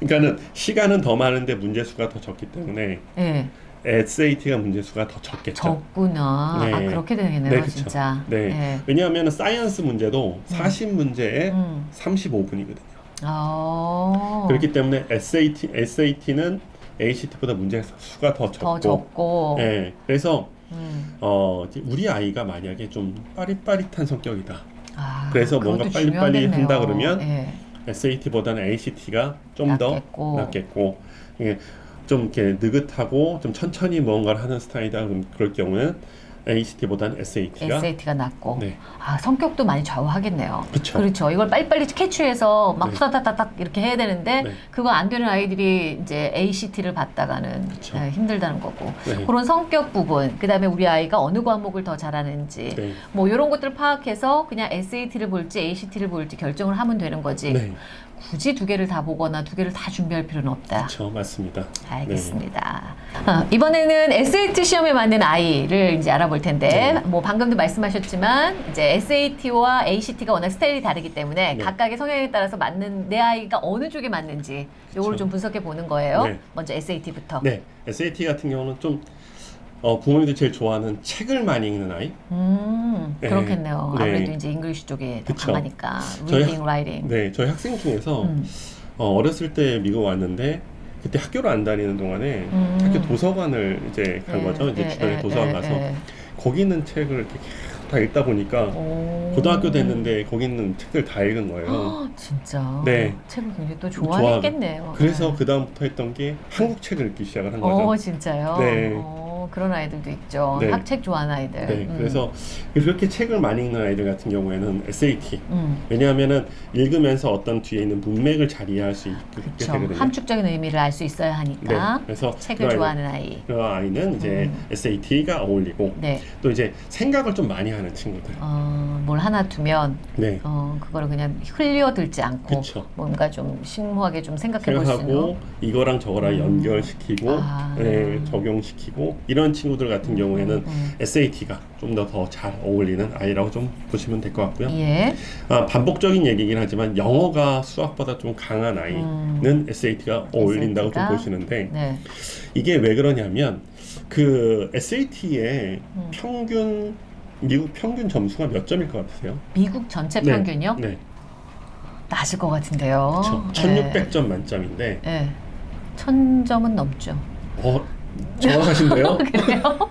그러니까는 시간은 더 많은데 문제 수가 더 적기 때문에 네. SAT가 문제 수가 더 적겠죠. 적구나. 네. 아 그렇게 되겠네요, 네. 진짜. 네. 왜냐하면 science 문제도 40문제에 음. 35분이거든요. 아. 그렇기 때문에 SAT SAT는 ACT보다 문제 수가 더 적고. 더 적고. 네. 그래서 음. 어, 우리 아이가 만약에 좀 빠릿빠릿한 성격이다. 아, 그래서 뭔가 빨리빨리 중요하겠네요. 한다 그러면 네. SAT보다는 ACT가 좀 더 낫겠고. 낫겠고 이게 좀 이렇게 느긋하고 좀 천천히 무언가를 하는 스타일이다 그럼 그럴 경우는 ACT보다는 SAT가 SAT가 낮고 네. 아 성격도 많이 좌우하겠네요. 그쵸. 그렇죠. 이걸 빨리빨리 캐치해서 막 네. 후다다닥 이렇게 해야 되는데 네. 그거 안 되는 아이들이 이제 ACT를 받다가는. 네, 힘들다는 거고 네. 그런 성격 부분 그다음에 우리 아이가 어느 과목을 더 잘하는지 네. 뭐 이런 것들을 파악해서 그냥 SAT를 볼지 ACT를 볼지 결정을 하면 되는 거지 네. 굳이 두 개를 다 보거나 두 개를 다 준비할 필요는 없다. 그렇죠. 맞습니다. 알겠습니다. 어, 이번에는 SAT 시험에 맞는 아이를 이제 알아볼 텐데, 네. 뭐 방금도 말씀하셨지만 이제 SAT와 ACT가 워낙 스타일이 다르기 때문에 네. 각각의 성향에 따라서 맞는 내 아이가 어느 쪽에 맞는지 요걸 그쵸. 좀 분석해 보는 거예요. 네. 먼저 SAT부터. 네. SAT 같은 경우는 좀 어, 부모님들이 제일 좋아하는 책을 많이 읽는 아이. 음, 네. 그렇겠네요. 네. 아무래도 이제 English 쪽에. 강하니까 reading, writing. 네. 저희 학생 중에서 음. 어, 어렸을 때 미국 왔는데 그때 학교를 안 다니는 동안에 음. 학교 도서관을 이제 간 네, 거죠. 이제 네, 주변에 네, 도서관 네, 가서 네. 거기 있는 책을 이렇게 다 읽다 보니까 오. 고등학교 됐는데 거기 있는 책들 다 읽은 거예요. 아, 진짜. 네. 책을 굉장히 또 좋아했겠네요. 그래서 네. 그 다음부터 했던 게 한국 책을 읽기 시작을 한 거죠. 어, 진짜요? 네. 어, 그런 아이들도 있죠. 네. 학책 좋아하는 아이들. 네, 음. 그래서 그렇게 책을 많이 읽는 아이들 같은 경우에는 SAT. 음, 왜냐하면은 읽으면서 어떤 뒤에 있는 문맥을 잘 이해할 수 있게 그렇죠. 되거든요. 함축적인 의미를 알 수 있어야 네, 하니까 그래서 책을 그 좋아하는 아이. 그 아이는 이제 음. SAT가 어울리고 네. 또 이제 생각을 좀 많이 하는 친구들. 어, 뭘 하나 두면 네, 어, 그거를 그냥 흘려들지 않고 그쵸. 뭔가 좀 심오하게 좀 생각해 볼 수 있는. 생각하고 이거랑 저거랑 음. 연결시키고 아. 네, 적용시키고 이런 친구들 같은 경우에는 음, SAT가 좀 더 더 잘 어울리는 아이라고 좀 보시면 될 것 같고요. 예. 아, 반복적인 얘기긴 하지만 영어가 수학보다 좀 강한 아이는 음. SAT가 어울린다고 좀 SAT 가? 보시는데 네. 이게 왜 그러냐면 그 SAT의 음. 평균 미국 평균 점수가 몇 점일 것 같으세요? 미국 전체 네. 평균요? 네, 낮을 것 같은데요. 그렇죠. 1,600점 만점인데 네. 네. 천 점은 넘죠. 어 정확하신데요? 그래요?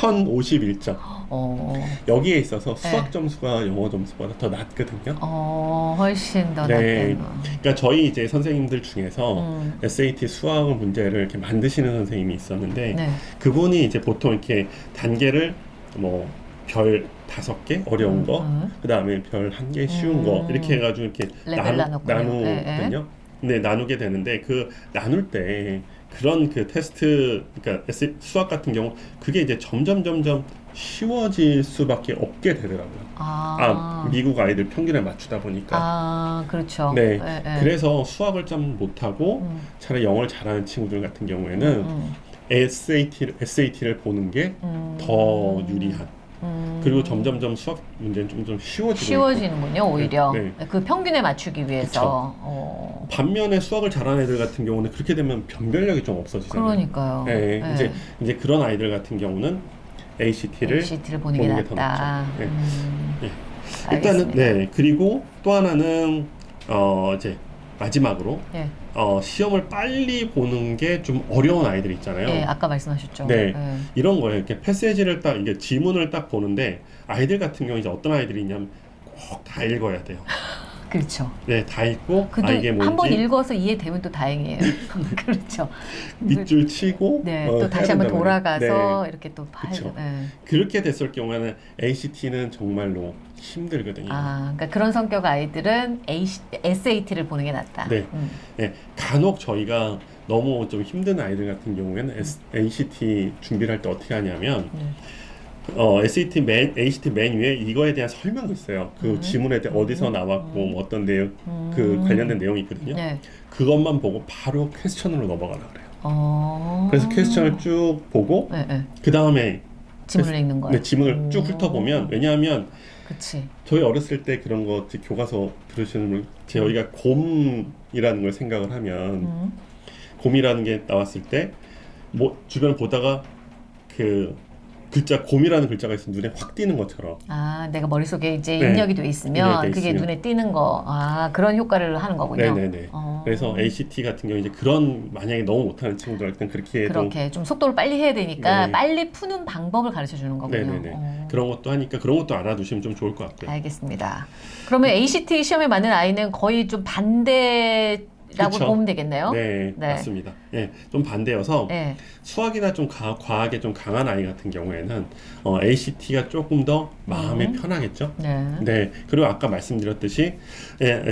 1,051점. 어, 여기에 있어서 수학 네. 점수가 영어 점수보다 더 낮거든요. 어, 훨씬 더 네. 낫대요. 그러니까 저희 이제 선생님들 중에서 음. SAT 수학 문제를 이렇게 만드시는 선생님이 있었는데 네. 그분이 이제 보통 이렇게 단계를 뭐 별 다섯 개 어려운 거, 음. 그 다음에 별 한 개 쉬운 거 음. 이렇게 해가지고 이렇게 레벨 나눴군요. 나누거든요. 네, 나누게 되는데 그 나눌 때 그런 그 테스트, 그러니까 수학 같은 경우 그게 이제 점점 점점 쉬워질 수밖에 없게 되더라고요. 아, 아, 미국 아이들 평균에 맞추다 보니까. 아, 그렇죠. 네. 네, 네. 그래서 수학을 좀 못하고 음, 차라리 영어를 잘하는 친구들 같은 경우에는 음, SAT, SAT를 보는 게더 음. 유리한. 음. 그리고 점점점 수학 문제는 좀, 좀 쉬워지고 쉬워지는군요, 오히려. 네. 그 평균에 맞추기 위해서. 어, 반면에 수학을 잘하는 애들 같은 경우는 그렇게 되면 변별력이 좀 없어지잖아요. 그러니까요. 네, 네. 이제 이제 그런 아이들 같은 경우는 ACT를 ACT를 보는 게 보는 게더 낫다. 네. 음, 네. 알겠습니다. 일단은 네 그리고 또 하나는 어 이제 마지막으로 네. 어 시험을 빨리 보는 게 좀 어려운 아이들 있잖아요. 예, 아까 말씀하셨죠. 네. 예. 이런 거예요. 이렇게 패세지를 딱 이게 지문을 딱 보는데 아이들 같은 경우 이제 어떤 아이들이 있냐면 꼭 다 읽어야 돼요. 그렇죠. 네, 다 읽고 아 이게 한번 뭔지 읽어서 이해되면 또 다행이에요. 그렇죠. 밑줄 치고 네, 어, 또 다시 한번 돌아가서 네. 이렇게 또 봐. 그쵸. 네. 그렇게 됐을 경우에는 ACT는 정말로 힘들거든요. 아, 그러니까 그런 성격 아이들은 SAT를 보는 게 낫다. 네. 음. 네, 간혹 저희가 너무 좀 힘든 아이들 같은 경우에는 S, ACT 준비를 할 때 어떻게 하냐면 네. 어, SAT 맨 ACT 맨 위에 이거에 대한 설명이 있어요. 그 음. 지문에 대해 어디서 나왔고 뭐 어떤 내용 그 음. 관련된 내용이 있거든요. 네. 그것만 보고 바로 퀘스천으로 넘어가라 그래요. 어. 그래서 퀘스천을 쭉 보고 네, 네. 그 다음에 지문을 읽는 거예요. 네, 지문을 쭉 훑어보면 왜냐하면 그치. 저희 어렸을 때 그런 거 교과서 들으시는 분 저희가 곰이라는 걸 생각을 하면 음. 곰이라는 게 나왔을 때 뭐 주변 보다가 그 글자 곰이라는 글자가 있으면 눈에 확 띄는 것처럼 아, 내가 머릿속에 이제 네. 입력이 돼 있으면 입력이 돼 그게 있으면. 눈에 띄는 거. 아, 그런 효과를 하는 거군요. 네네네. 어. 그래서 ACT 같은 경우 이제 그런 만약에 너무 못하는 친구들한테는 그렇게 해도 그렇게 좀 속도를 빨리 해야 되니까 네. 빨리 푸는 방법을 가르쳐 주는 거군요. 네네네. 어. 그런 것도 하니까 그런 것도 알아두시면 좀 좋을 것 같고요. 알겠습니다. 그러면 ACT 시험에 맞는 아이는 거의 좀 반대 그쵸. 보면 되겠네요. 네, 네. 맞습니다. 예, 좀 반대여서 네. 수학이나 좀 가, 과학에 좀 강한 아이 같은 경우에는 어, ACT가 조금 더 마음이 음. 편하겠죠. 네. 네, 그리고 아까 말씀드렸듯이 예,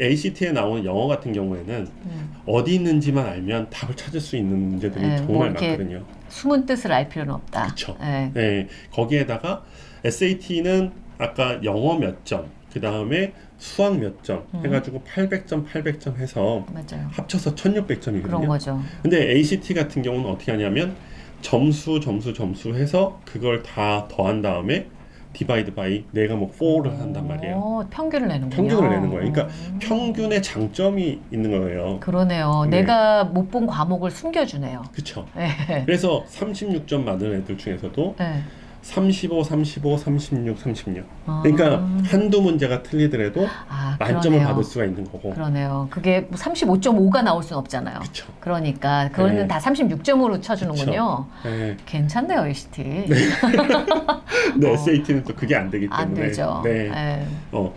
ACT에 나오는 영어 같은 경우에는 음. 어디 있는지만 알면 답을 찾을 수 있는 문제들이 네, 뭐 정말 이렇게 많거든요. 숨은 뜻을 알 필요는 없다. 그쵸. 네. 네, 거기에다가 SAT는 아까 영어 몇 점, 그 다음에 수학 몇점 음. 해가지고 800점, 800점 해서 맞아요. 합쳐서 그런 1600점이거든요. 거죠. 근데 ACT 같은 경우는 어떻게 하냐면 점수, 점수, 점수 해서 그걸 다 더한 다음에 divide by 내가 뭐 4를 한단 말이에요. 오, 평균을 내는군요. 평균을 내는 거예요. 그러니까 음. 평균의 장점이 있는 거예요. 그러네요. 네. 내가 못 본 과목을 숨겨주네요. 그쵸? 네. 그래서 36점 받은 애들 중에서도 네. 35, 35, 36, 36. 아. 그러니까 한두 문제가 틀리더라도 아, 만점을. 받을 수가 있는 거고. 그러네요. 그게 뭐 35.5가 나올 수는 없잖아요. 그쵸? 그러니까 그거는 네. 다 36점으로 쳐주는군요. 네. 괜찮네요, ACT. 근데 어. SAT는 또 그게 안 되기 때문에. 안 되죠. 네. 네. 어,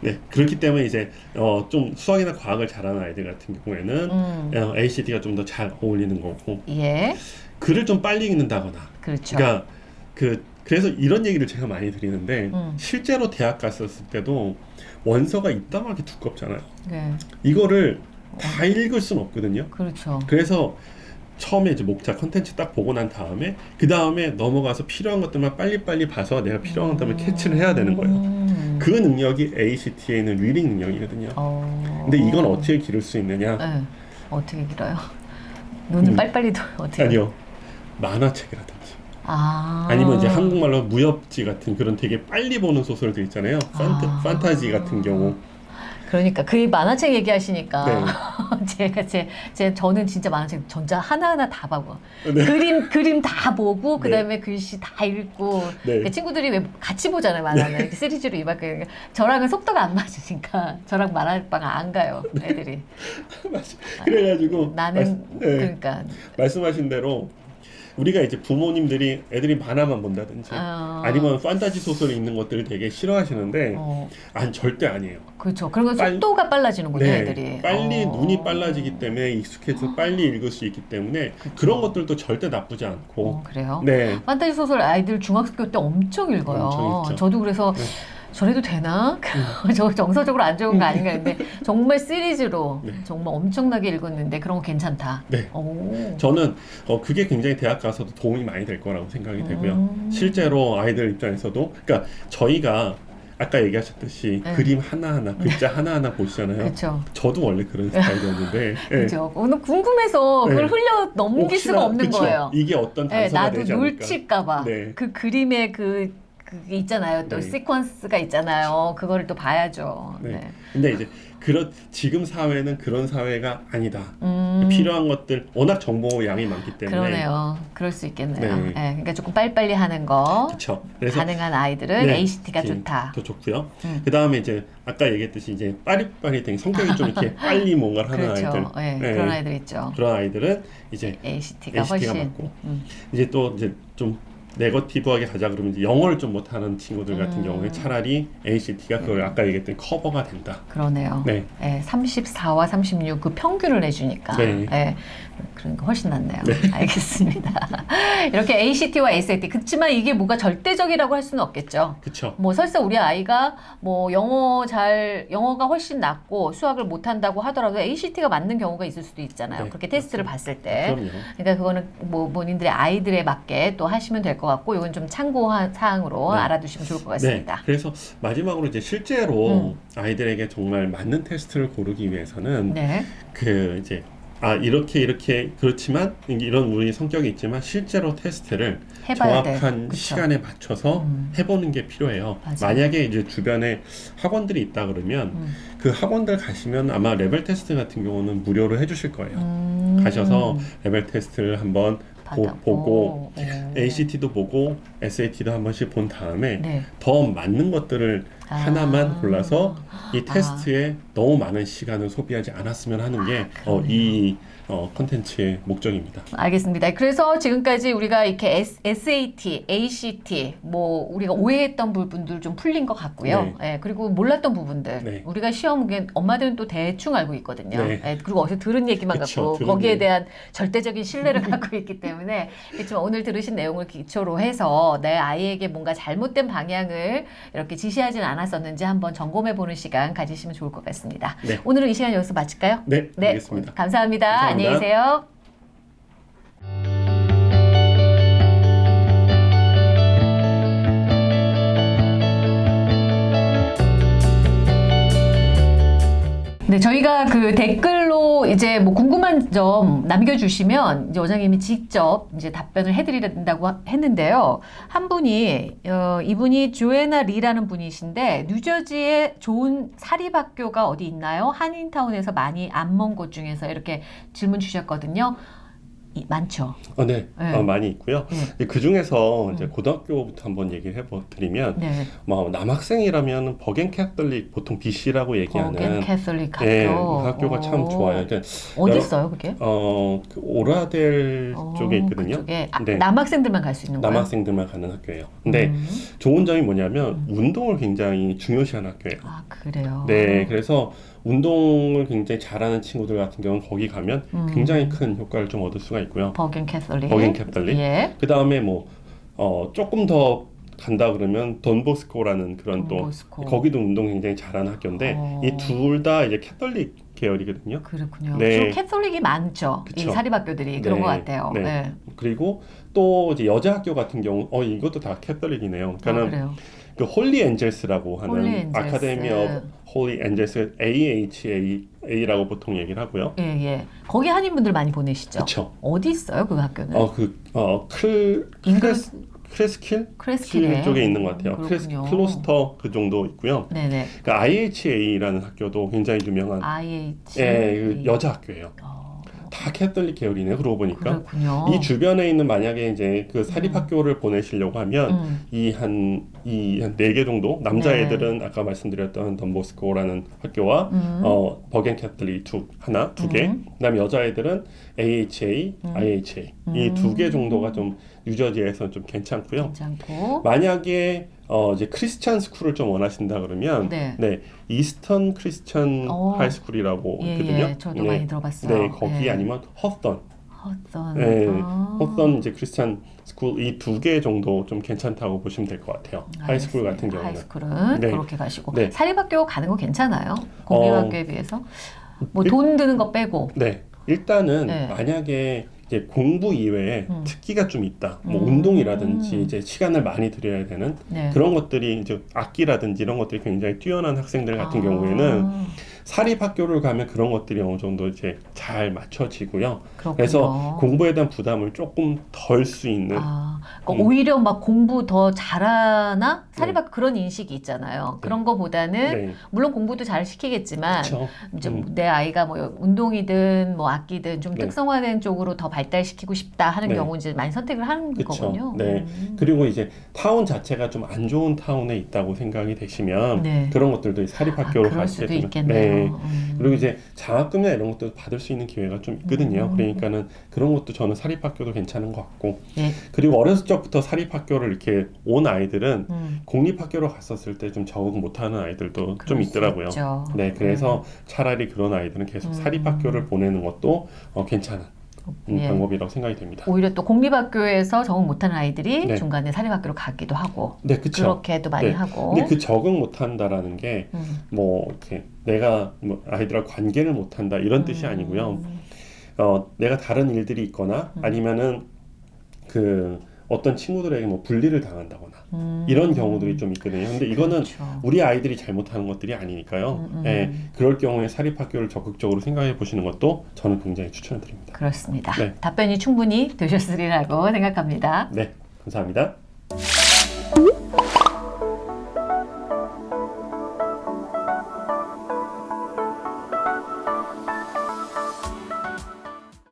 네. 그렇기 때문에 이제 어, 좀 수학이나 과학을 잘하는 아이들 같은 경우에는 음, 어, ACT가 좀 더 잘 어울리는 거고 예, 글을 좀 빨리 읽는다거나 그렇죠. 그러니까 그 그래서 이런 얘기를 제가 많이 드리는데 음. 실제로 대학 갔었을 때도 원서가 이따만하게 두껍잖아요. 네, 이거를 다 읽을 수는 없거든요. 그렇죠. 그래서 처음에 이제 목차 컨텐츠 딱 보고 난 다음에 그 다음에 넘어가서 필요한 것들만 빨리빨리 봐서 내가 필요한 것들만 캐치를 해야 되는 거예요. 음. 그 능력이 ACT에 있는 reading 능력이거든요. 어. 근데 이건 어떻게 기를 수 있느냐? 네. 어떻게 길어요? 눈을 음. 빨리빨리 도 어떻게? 아니요. 만화책이라든지 아. 아니면 이제 한국말로 무협지 같은 그런 되게 빨리 보는 소설들 있잖아요. 판타, 아. 판타 지 같은 경우. 그러니까 그 만화책 얘기하시니까 네. 제가 제, 제 저는 진짜 만화책 전자 하나하나 다 보고 네. 그림 그림 다 보고 네. 그다음에 글씨 다 읽고 네. 그 친구들이 왜 같이 보잖아요 만화는 이렇게 시리즈로 이만큼 저랑은 속도가 안 맞으니까 저랑 만화방 안 가요 애들이 그래가지고 나는 말씀- 네. 그러니까 말씀하신 대로 우리가 이제 부모님들이 애들이 만화만 본다든지 어, 아니면 판타지 소설 읽는 것들을 되게 싫어하시는데 어, 안 절대 아니에요. 그렇죠 건 빨- 속도가 빨라지는군요 네, 애들이 빨리 어. 눈이 빨라지기 때문에 익숙해서 빨리 읽을 수 있기 때문에 그쵸. 그런 것들도 절대 나쁘지 않고 어, 그래요 네 판타지 소설 아이들 중학교 때 엄청 읽어요. 엄청. 저도 그래서 네. 저래도 되나? 저 정서적으로 안 좋은 거 아닌가 했는데 정말 시리즈로 네. 정말 엄청나게 읽었는데 그런 거 괜찮다. 네. 오. 저는 어, 그게 굉장히 대학 가서도 도움이 많이 될 거라고 생각이 되고요. 음. 실제로 아이들 입장에서도 그러니까 저희가 아까 얘기하셨듯이 네. 그림 하나하나 글자 하나하나 보시잖아요. 그렇죠. 저도 원래 그런 스타일이었는데 예. 그렇죠. 오늘 궁금해서 그걸 네. 흘려 넘길 혹시나- 수가 없는 그쵸? 거예요. 이게 어떤 네, 단서가 나도 되지 않을까. 놓칠까봐 네. 그 그림의 그 그게 있잖아요. 또 네. 시퀀스가 있잖아요. 그거를 또 봐야죠. 네. 네. 근데 이제 그런 지금 사회는 그런 사회가 아니다. 음. 필요한 것들 워낙 정보 양이 많기 때문에 그러네요. 그럴 수 있겠네요. 네. 네, 그러니까 조금 빨리빨리 하는 거 그렇죠. 가능한 아이들은 네, ACT가 좋다. 더 좋고요. 음. 그 다음에 이제 아까 얘기했듯이 이제 빠릿빠릿한 성격이 좀 이렇게 빨리 뭔가를 하는 그렇죠. 아이들, 네, 네. 그런 아이들 있죠. 그런 아이들은 이제 ACT가 ACT 가 훨씬 맞고. 음, 이제 또 이제 좀 네거티브하게 가자 그러면 이제 영어를 좀 못하는 친구들 같은 음. 경우에 차라리 ACT가 그걸 아까 얘기했던 커버가 된다. 그러네요. 네. 네, 34와 36 그 평균을 내주니까 네. 네. 그러니까 훨씬 낫네요. 알겠습니다. 이렇게 ACT와 SAT 그렇지만 이게 뭐가 절대적이라고 할 수는 없겠죠. 그쵸? 뭐 설사 우리 아이가 뭐 영어 잘 영어가 훨씬 낫고 수학을 못 한다고 하더라도 ACT가 맞는 경우가 있을 수도 있잖아요. 네, 그렇게 테스트를 봤을 때. 그럼요. 그러니까 그거는 뭐 본인들의 아이들에 맞게 또 하시면 될 것 같고 이건 좀 참고 사항으로 네. 알아두시면 좋을 것 네. 같습니다. 그래서 마지막으로 이제 실제로 음. 아이들에게 정말 맞는 테스트를 고르기 위해서는 네. 그 이제 아 이렇게 이렇게 그렇지만 이런 우리 성격이 있지만 실제로 테스트를. 정확한? 시간에 맞춰서 음. 해보는 게 필요해요. 맞아요. 만약에 이제 주변에 학원들이 있다 그러면 음. 그 학원들 가시면 아마 레벨 테스트 같은 경우는 무료로 해주실 거예요. 음. 가셔서 레벨 테스트를 한번 보, 오. ACT도 보고 SAT도 한 번씩 본 다음에 네. 더 맞는 것들을 아. 하나만 골라서 이 테스트에 너무 많은 시간을 소비하지 않았으면 하는 게 어, 이 어, 컨텐츠의 목적입니다. 알겠습니다. 그래서 지금까지 우리가 이렇게 S, SAT, ACT, 뭐 우리가 오해했던 부분들 좀 풀린 것 같고요. 예, 그리고 몰랐던 부분들 네. 우리가 시험 에 엄마들은 또 대충 알고 있거든요. 네. 예, 그리고 어디서 들은 얘기만 그쵸, 갖고 들은 거기에 얘기. 대한 절대적인 신뢰를 갖고 있기 때문에 그렇지만 오늘 들으신 내용을 기초로 해서 내 아이에게 뭔가 잘못된 방향을 이렇게 지시하진 않았었는지 한번 점검해 보는 시간 가지시면 좋을 것 같습니다. 네. 오늘은 이 시간 여기서 마칠까요? 네, 알겠습니다. 감사합니다. 감사합니다. 안녕히 계세요. 네, 저희가 그 댓글로 이제 뭐 궁금한 점 남겨주시면 이제 원장님이 직접 이제 답변을 해드린다고 하- 했는데요. 한 분이 어, 이분이 조에나 리라는 분이신데 뉴저지에 좋은 사립학교가 어디 있나요? 한인타운에서 많이 안 먼 곳 중에서 이렇게 질문 주셨거든요. 이, 많죠. 어, 네, 네. 어, 많이 있고요. 네. 그 중에서 이제 고등학교부터 한번 얘기를 해드리면 네. 뭐 남학생이라면 Bergen Catholic 보통 BC라고 Bergen 얘기하는 캐톨릭 학교. 네, 그 학교가 참 오. 좋아요. 그러니까 어디 있어요, 그게? 어, 그 오라델 어, 쪽에 있거든요. 그쪽에 아, 네. 남학생들만 갈 수 있는 거예요? 남학생들만 가는 학교예요. 근데 음. 좋은 점이 뭐냐면 운동을 굉장히 중요시하는 학교예요. 아 그래요. 네, 그래서 운동을 굉장히 잘하는 친구들 같은 경우는 거기 가면 음. 굉장히 큰 효과를 좀 얻을 수가 있고요. Bergen Catholic. Bergen Catholic. 예. 그 다음에 뭐 어, 조금 더 간다 그러면 Don Bosco라는 그런 또 Don Bosco. 거기도 운동 굉장히 잘하는 학교인데 어. 이둘 다 이제 캐톨릭 계열이거든요. 그렇군요. 네. Catholic이 많죠. 이 그쵸. 사립학교들이 그런 네. 것 같아요. 네. 네. 그리고 또 이제 여자 학교 같은 경우 어 이것도 다 Catholic이네요. 아, 그러니까 그래요. 그 Holy Angels라고 하는 Holy Angels. Academy of Holy Angels AHA A라고 보통 얘기를 하고요. 예, 예. 거기 한인분들 많이 보내시죠. 그렇죠. 어디 있어요, 그 학교는? 어 그 어클 인근- 크레스 크레스킬 크레스키네. 쪽에 있는 것 같아요. 음, 크레스. 클로스터 그 정도 있고요. 네네. 그 IHA라는 학교도 굉장히 유명한 IH. 예, 그 여자 학교예요. 어, 다 캐톨릭 계열이네요. 그러고 보니까 그렇군요. 이 주변에 있는 만약에 이제 그 사립 학교를 보내시려고 하면 음. 이한 이 한 네 개 정도 네. 남자애들은 아까 말씀드렸던 Don Bosco라는 학교와 음. 어 Bergen Catholic 두 하나 두 개. 음. 그다음에 여자애들은 AHA, 음. IHA 이 두 개 정도가 좀 뉴저지에서 좀 괜찮고요. 괜찮고. 만약에 어 이제 Christian school을 좀 원하신다 그러면 네. 네, Eastern Christian 어. High School이라고 예, 있거든요. 예. 저도 네. 많이 들어봤어요. 네, 거기 예. 아니면 허스턴, 헛선. 네, 아. 허스턴 이제 Christian school 이 두 개 정도 좀 괜찮다고 보시면 될 것 같아요. high school 같은 알겠습니다. 경우는. high school은 네. 그렇게 가시고 네. 사립학교 가는 거 괜찮아요? 공립학교에 비해서 뭐 일- 돈 드는 거 빼고 네, 일단은 네. 만약에 이제 공부 이외에 음. 특기가 좀 있다, 뭐 음. 운동이라든지 이제 시간을 많이 들여야 되는 네. 그런 것들이 이제 악기라든지 이런 것들이 굉장히 뛰어난 학생들 같은 아, 경우에는 사립 학교를 가면 그런 것들이 어느 정도 이제 잘 맞춰지고요. 그렇군요. 그래서 공부에 대한 부담을 조금 덜 수 있는 아, 그러니까 음. 오히려 막 공부 더 잘하나 사립학 그런 인식이 있잖아요. 그런 거보다는 네, 물론 공부도 잘 시키겠지만 그렇죠. 이제 음. 내 아이가 뭐 운동이든 뭐 악기든 좀 네. 특성화된 쪽으로 더 발달시키고 싶다 하는 네. 경우 이제 많이 선택을 하는 그쵸. 거군요. 네. 음. 그리고 이제 타운 자체가 좀 안 좋은 타운에 있다고 생각이 되시면 네. 그런 것들도 사립 아, 학교로 가시게 수도 되면 있겠네요. 네. 음. 그리고 이제 장학금이나 이런 것도 받을 수 있는 기회가 좀 있거든요. 음. 그러니까는 그런 것도 저는 사립 학교도 괜찮은 것 같고 예. 그리고 어렸을 적부터 사립 학교를 이렇게 온 아이들은 음. 공립 학교로 갔었을 때 좀 적응 못하는 아이들도 좀 있더라고요. 있죠. 네, 그래서 차라리 그런 아이들은 계속 음. 사립 학교를 보내는 것도 어, 괜찮은 음, 예. 방법이라고 생각이 됩니다. 오히려 또 공립학교에서 적응 못하는 아이들이 네. 중간에 사립학교로 가기도 하고 네. 그렇게도 많이 네. 하고. 근데 그 적응 못한다라는 게 음. 뭐 이렇게 내가 뭐 아이들하고 관계를 못한다 이런 뜻이 아니고요. 음. 어, 내가 다른 일들이 있거나 음. 아니면은 그 어떤 친구들에게 뭐 분리를 당한다거나 음. 이런 경우들이 좀 있거든요. 근데 이거는 그렇죠. 우리 아이들이 잘못하는 것들이 아니니까요. 음, 음. 예, 그럴 경우에 사립학교를 적극적으로 생각해 보시는 것도 저는 굉장히 추천드립니다. 그렇습니다. 네. 답변이 충분히 되셨으리라고 생각합니다. 네, 감사합니다.